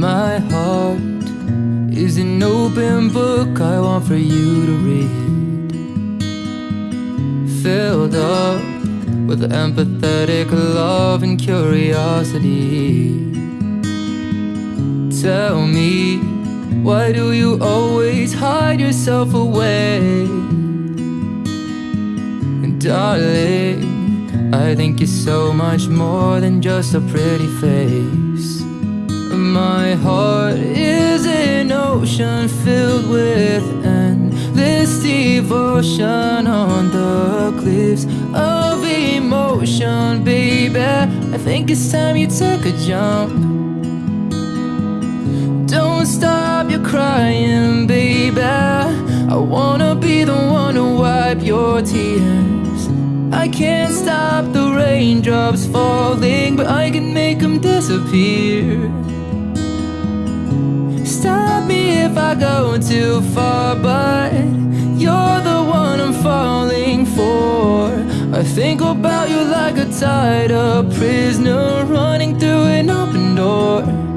My heart is an open book I want for you to read. Filled up with empathetic love and curiosity. Tell me, why do you always hide yourself away? And darling, I think you're so much more than just a pretty face. My heart is an ocean filled with endless devotion on the cliffs of emotion, baby. I think it's time you took a jump. Don't stop your crying, baby. I wanna be the one to wipe your tears. I can't stop the raindrops falling, but I can make them disappear. If I go too far, but you're the one I'm falling for. I think about you like a tied up prisoner running through an open door.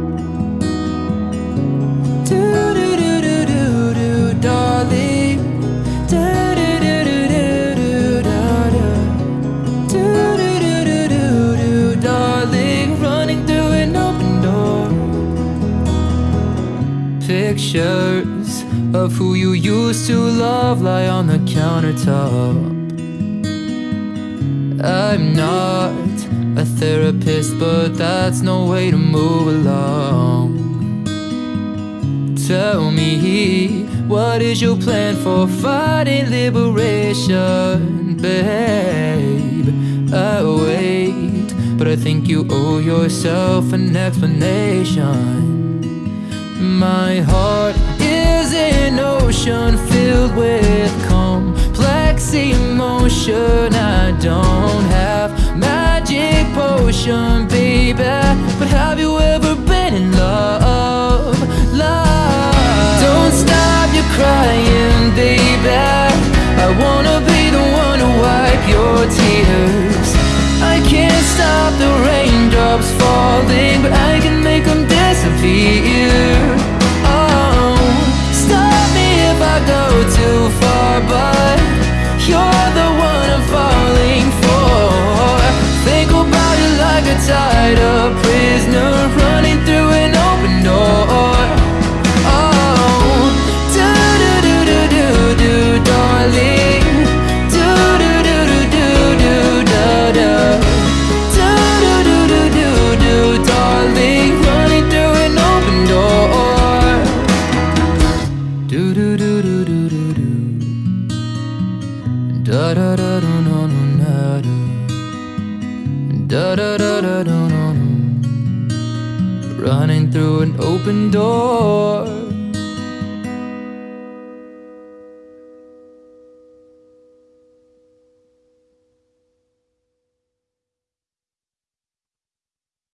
Pictures of who you used to love lie on the countertop. I'm not a therapist, but that's no way to move along. Tell me, what is your plan for fighting liberation, babe? I wait, but I think you owe yourself an explanation. My heart is an ocean filled with complex emotion. I don't have magic potion, baby. But have you ever been in love? Love. Don't stop your crying, Da da da. Da da da da do no no. Running through an open door.